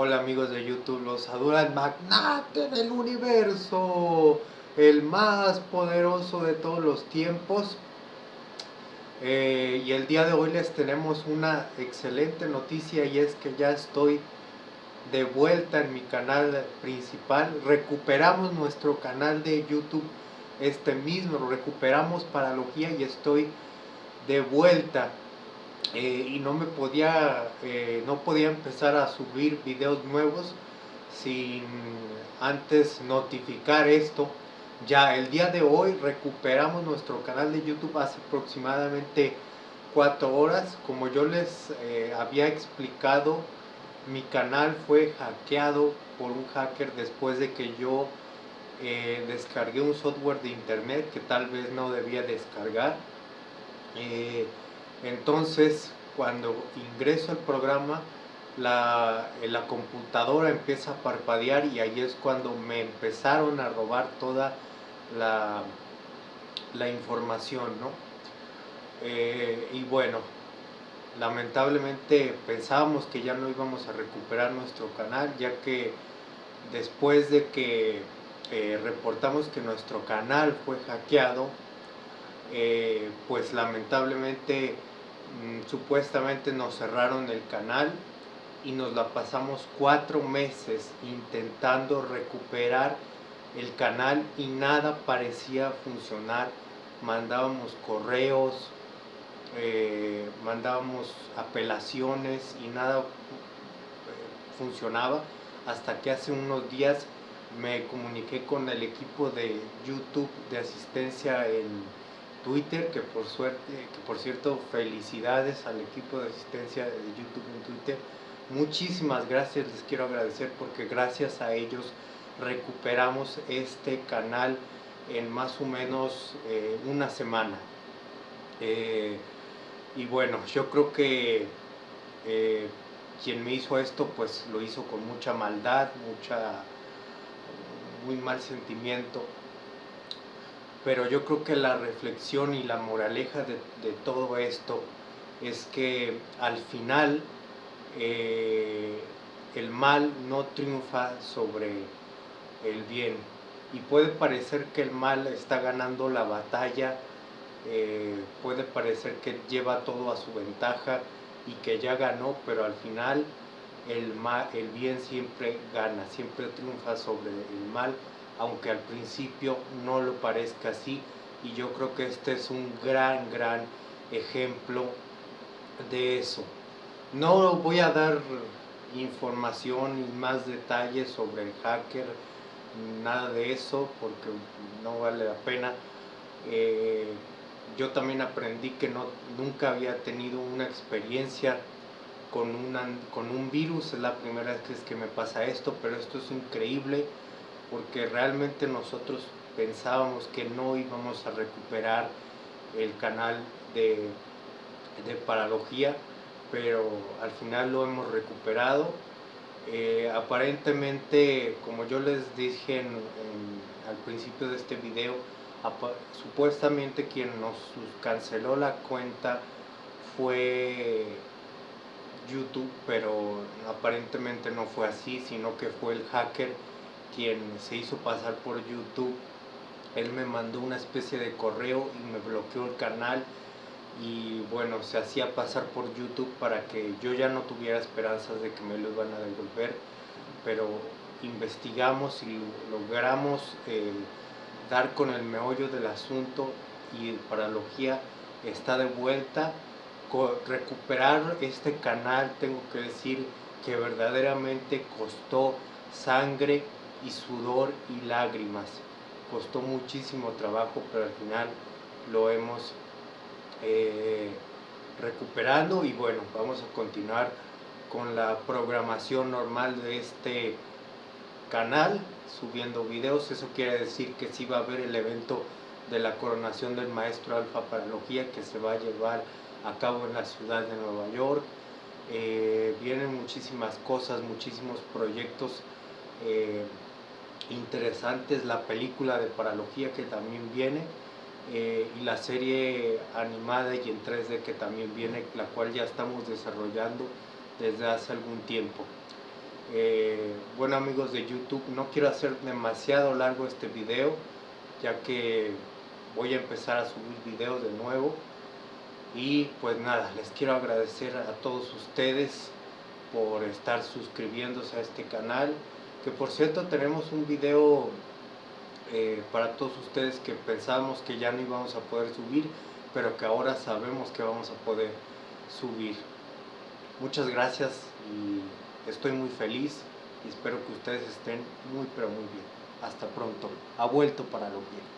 Hola amigos de YouTube, los saluda el magnate del universo, el más poderoso de todos los tiempos. Eh, y el día de hoy les tenemos una excelente noticia y es que ya estoy de vuelta en mi canal principal. Recuperamos nuestro canal de YouTube este mismo, recuperamos Paralogía y estoy de vuelta. Eh, y no me podía, eh, no podía empezar a subir videos nuevos sin antes notificar esto. Ya el día de hoy recuperamos nuestro canal de YouTube hace aproximadamente cuatro horas. Como yo les eh, había explicado, mi canal fue hackeado por un hacker después de que yo descargué un software de internet que tal vez no debía descargar. Entonces, cuando ingreso al programa, la, la, computadora empieza a parpadear y ahí es cuando me empezaron a robar toda la, la información, ¿no? Eh, y bueno, lamentablemente pensábamos que ya no íbamos a recuperar nuestro canal, ya que después de que eh, reportamos que nuestro canal fue hackeado, eh, pues lamentablemente Mm, supuestamente nos cerraron el canal y nos la pasamos cuatro meses intentando recuperar el canal y nada parecía funcionar. Mandábamos correos, eh, mandábamos apelaciones y nada eh, funcionaba hasta que hace unos días me comuniqué con el equipo de YouTube de asistencia en Twitter, que por suerte, que por cierto, felicidades al equipo de asistencia de YouTube en Twitter. Muchísimas gracias, les quiero agradecer porque gracias a ellos recuperamos este canal en más o menos eh, una semana. Eh, y bueno, yo creo que eh, quien me hizo esto, pues lo hizo con mucha maldad, mucha, muy mal sentimiento pero yo creo que la reflexión y la moraleja de, todo esto es que al final eh, el mal no triunfa sobre el bien. Y puede parecer que el mal está ganando la batalla, eh, puede parecer que lleva todo a su ventaja y que ya ganó, pero al final el, mal, el bien siempre gana, siempre triunfa sobre el mal aunque al principio no lo parezca así. Y yo creo que este es un gran, gran ejemplo de eso. No voy a dar información y más detalles sobre el hacker, nada de eso, porque no vale la pena. Eh, yo también aprendí que no, nunca había tenido una experiencia con, una, con un virus, es la primera vez que me pasa esto, pero esto es increíble porque realmente nosotros pensábamos que no íbamos a recuperar el canal de, paralogía, pero al final lo hemos recuperado. Eh, aparentemente, como yo les dije al principio de este video, supuestamente quien nos canceló la cuenta fue YouTube, pero aparentemente no fue así, sino que fue el hacker quien se hizo pasar por YouTube. Él me mandó una especie de correo y me bloqueó el canal y bueno, se hacía pasar por YouTube para que yo ya no tuviera esperanzas de que me lo iban a devolver, pero investigamos y logramos eh, dar con el meollo del asunto y Paralogía está de vuelta. Recuperar este canal, tengo que decir que verdaderamente costó sangre, y sudor y lágrimas. Costó muchísimo trabajo, pero al final lo hemos eh, recuperando y bueno, vamos a continuar con la programación normal de este canal, subiendo videos. Eso quiere decir que sí va a haber el evento de la coronación del maestro Alfa Paralogía que se va a llevar a cabo en la ciudad de Nueva York. Eh, vienen muchísimas cosas, muchísimos proyectos eh, interesantes, la película de paralogía que también viene eh, y la serie animada y en 3D que también viene, la cual ya estamos desarrollando desde hace algún tiempo. Eh, bueno amigos de YouTube, no quiero hacer demasiado largo este video, ya que voy a empezar a subir videos de nuevo. Y pues nada, les quiero agradecer a todos ustedes por estar suscribiéndose a este canal. Que por cierto tenemos un video eh, para todos ustedes que pensábamos que ya no íbamos a poder subir, pero que ahora sabemos que vamos a poder subir. Muchas gracias y estoy muy feliz y espero que ustedes estén muy pero muy bien. Hasta pronto. Ha vuelto para lo bien.